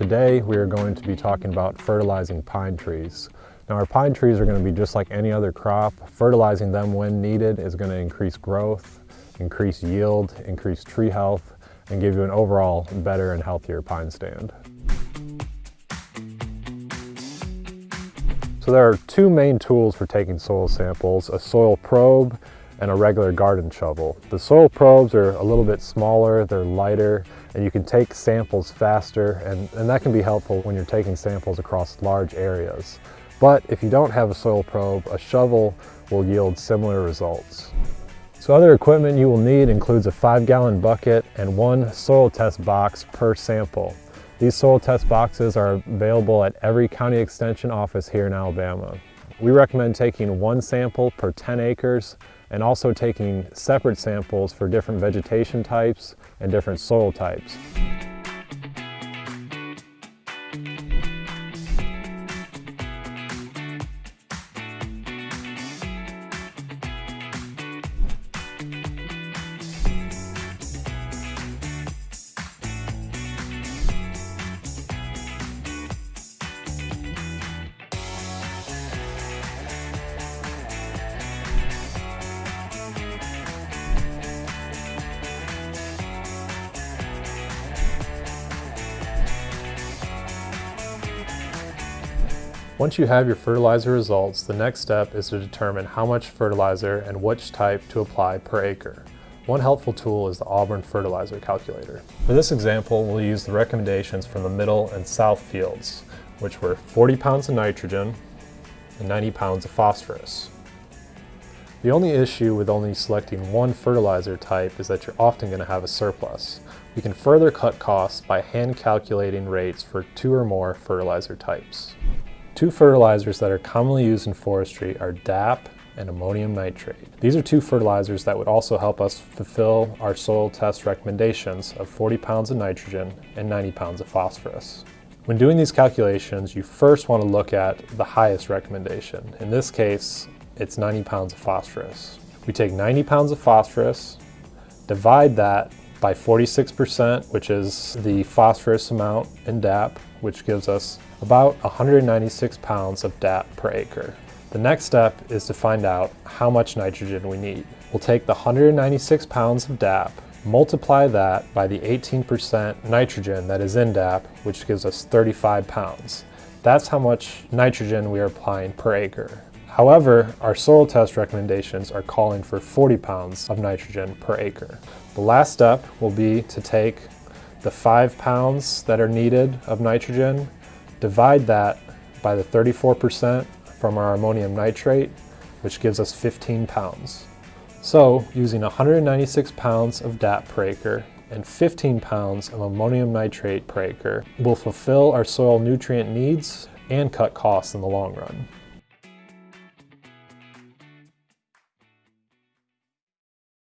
Today we are going to be talking about fertilizing pine trees. Now our pine trees are going to be just like any other crop. Fertilizing them when needed is going to increase growth, increase yield, increase tree health, and give you an overall better and healthier pine stand. So there are two main tools for taking soil samples, a soil probe and a regular garden shovel. The soil probes are a little bit smaller, they're lighter, and you can take samples faster, and, and that can be helpful when you're taking samples across large areas. But if you don't have a soil probe, a shovel will yield similar results. So other equipment you will need includes a five gallon bucket and one soil test box per sample. These soil test boxes are available at every county extension office here in Alabama. We recommend taking one sample per 10 acres and also taking separate samples for different vegetation types and different soil types. Once you have your fertilizer results, the next step is to determine how much fertilizer and which type to apply per acre. One helpful tool is the Auburn Fertilizer Calculator. For this example, we'll use the recommendations from the middle and south fields, which were 40 pounds of nitrogen and 90 pounds of phosphorus. The only issue with only selecting one fertilizer type is that you're often going to have a surplus. We can further cut costs by hand calculating rates for two or more fertilizer types. Two fertilizers that are commonly used in forestry are DAP and ammonium nitrate. These are two fertilizers that would also help us fulfill our soil test recommendations of 40 pounds of nitrogen and 90 pounds of phosphorus. When doing these calculations, you first want to look at the highest recommendation. In this case, it's 90 pounds of phosphorus. We take 90 pounds of phosphorus, divide that by 46%, which is the phosphorus amount in DAP, which gives us about 196 pounds of DAP per acre. The next step is to find out how much nitrogen we need. We'll take the 196 pounds of DAP, multiply that by the 18% nitrogen that is in DAP, which gives us 35 pounds. That's how much nitrogen we are applying per acre. However, our soil test recommendations are calling for 40 pounds of nitrogen per acre. The last step will be to take the five pounds that are needed of nitrogen Divide that by the 34% from our ammonium nitrate, which gives us 15 pounds. So using 196 pounds of DAP per acre and 15 pounds of ammonium nitrate per acre will fulfill our soil nutrient needs and cut costs in the long run.